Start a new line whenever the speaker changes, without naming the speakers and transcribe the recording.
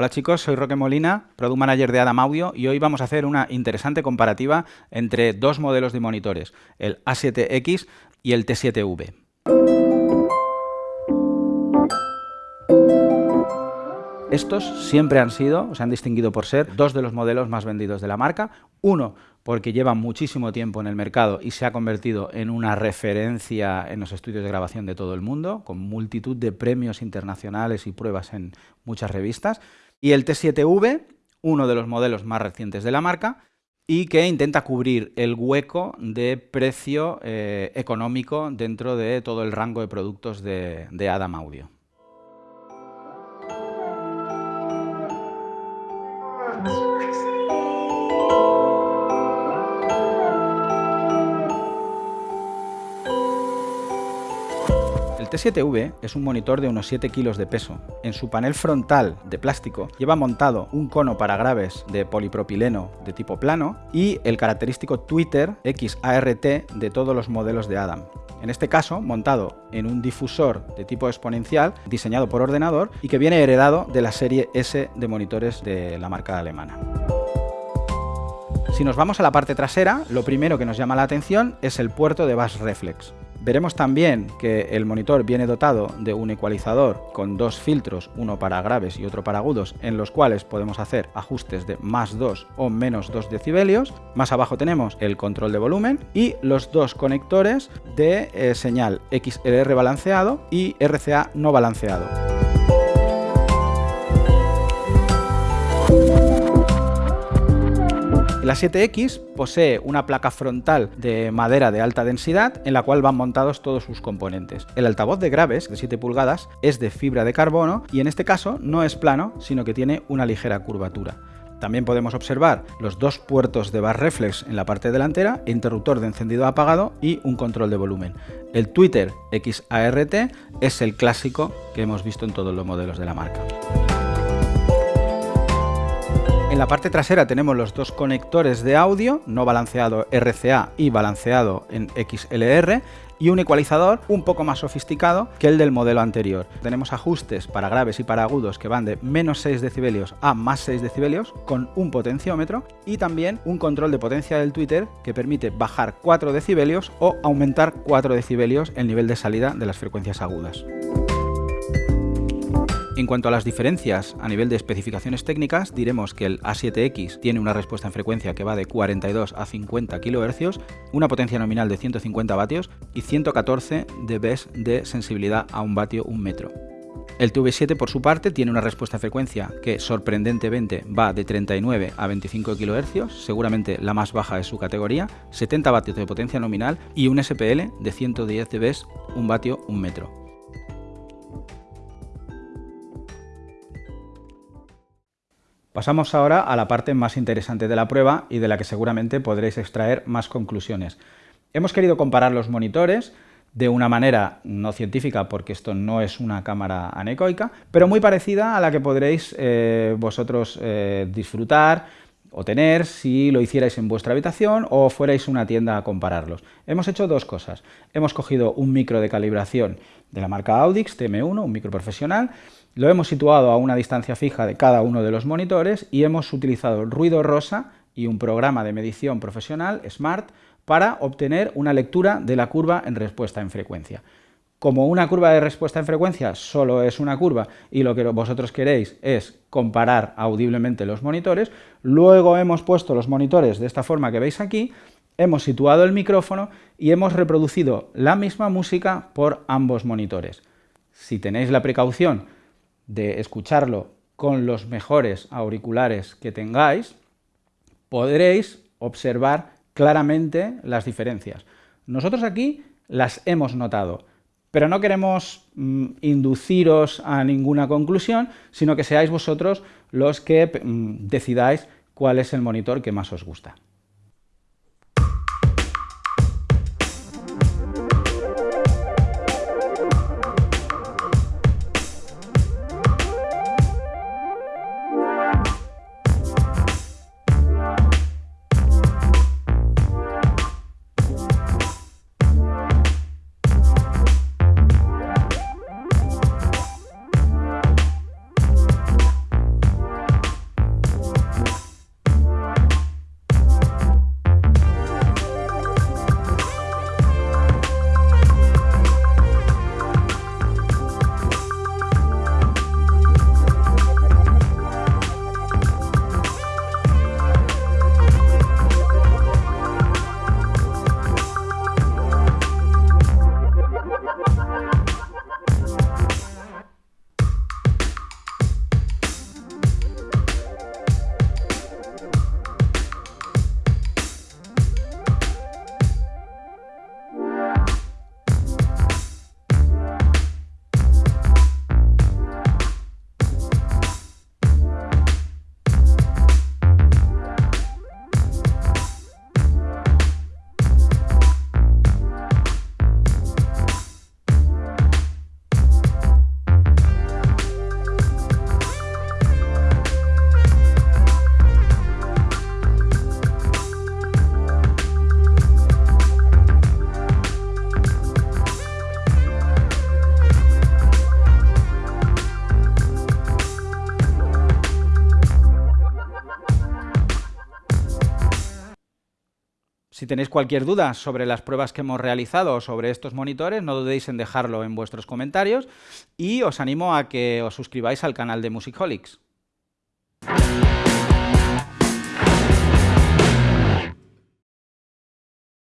Hola chicos, soy Roque Molina, Product Manager de Adam Audio y hoy vamos a hacer una interesante comparativa entre dos modelos de monitores, el A7X y el T7V. Estos siempre han sido, se han distinguido por ser, dos de los modelos más vendidos de la marca. Uno, porque lleva muchísimo tiempo en el mercado y se ha convertido en una referencia en los estudios de grabación de todo el mundo, con multitud de premios internacionales y pruebas en muchas revistas. Y el T7V, uno de los modelos más recientes de la marca, y que intenta cubrir el hueco de precio eh, económico dentro de todo el rango de productos de, de Adam Audio. El T7V es un monitor de unos 7 kilos de peso. En su panel frontal de plástico lleva montado un cono para graves de polipropileno de tipo plano y el característico tweeter XART de todos los modelos de Adam. En este caso, montado en un difusor de tipo exponencial diseñado por ordenador y que viene heredado de la serie S de monitores de la marca alemana. Si nos vamos a la parte trasera, lo primero que nos llama la atención es el puerto de Bass Reflex. Veremos también que el monitor viene dotado de un ecualizador con dos filtros, uno para graves y otro para agudos, en los cuales podemos hacer ajustes de más 2 o menos 2 decibelios. Más abajo tenemos el control de volumen y los dos conectores de eh, señal XLR balanceado y RCA no balanceado. La 7X posee una placa frontal de madera de alta densidad en la cual van montados todos sus componentes. El altavoz de graves de 7 pulgadas es de fibra de carbono y en este caso no es plano, sino que tiene una ligera curvatura. También podemos observar los dos puertos de bar reflex en la parte delantera, interruptor de encendido apagado y un control de volumen. El Twitter XART es el clásico que hemos visto en todos los modelos de la marca. En la parte trasera tenemos los dos conectores de audio, no balanceado RCA y balanceado en XLR, y un ecualizador un poco más sofisticado que el del modelo anterior. Tenemos ajustes para graves y para agudos que van de menos 6 decibelios a más 6 decibelios con un potenciómetro y también un control de potencia del Twitter que permite bajar 4 decibelios o aumentar 4 decibelios el nivel de salida de las frecuencias agudas. En cuanto a las diferencias a nivel de especificaciones técnicas, diremos que el A7X tiene una respuesta en frecuencia que va de 42 a 50 kHz, una potencia nominal de 150 vatios y 114 dB de sensibilidad a un vatio un metro. El TV7 por su parte tiene una respuesta en frecuencia que sorprendentemente va de 39 a 25 kHz, seguramente la más baja de su categoría, 70 vatios de potencia nominal y un SPL de 110 dB, un vatio un metro. Pasamos ahora a la parte más interesante de la prueba y de la que seguramente podréis extraer más conclusiones. Hemos querido comparar los monitores de una manera no científica, porque esto no es una cámara anecoica, pero muy parecida a la que podréis eh, vosotros eh, disfrutar o tener si lo hicierais en vuestra habitación o fuerais a una tienda a compararlos. Hemos hecho dos cosas. Hemos cogido un micro de calibración de la marca Audix TM1, un micro profesional, lo hemos situado a una distancia fija de cada uno de los monitores y hemos utilizado ruido rosa y un programa de medición profesional, SMART, para obtener una lectura de la curva en respuesta en frecuencia. Como una curva de respuesta en frecuencia solo es una curva y lo que vosotros queréis es comparar audiblemente los monitores, luego hemos puesto los monitores de esta forma que veis aquí, hemos situado el micrófono y hemos reproducido la misma música por ambos monitores. Si tenéis la precaución de escucharlo con los mejores auriculares que tengáis, podréis observar claramente las diferencias. Nosotros aquí las hemos notado, pero no queremos mm, induciros a ninguna conclusión, sino que seáis vosotros los que mm, decidáis cuál es el monitor que más os gusta. Si tenéis cualquier duda sobre las pruebas que hemos realizado sobre estos monitores, no dudéis en dejarlo en vuestros comentarios y os animo a que os suscribáis al canal de Musicholics.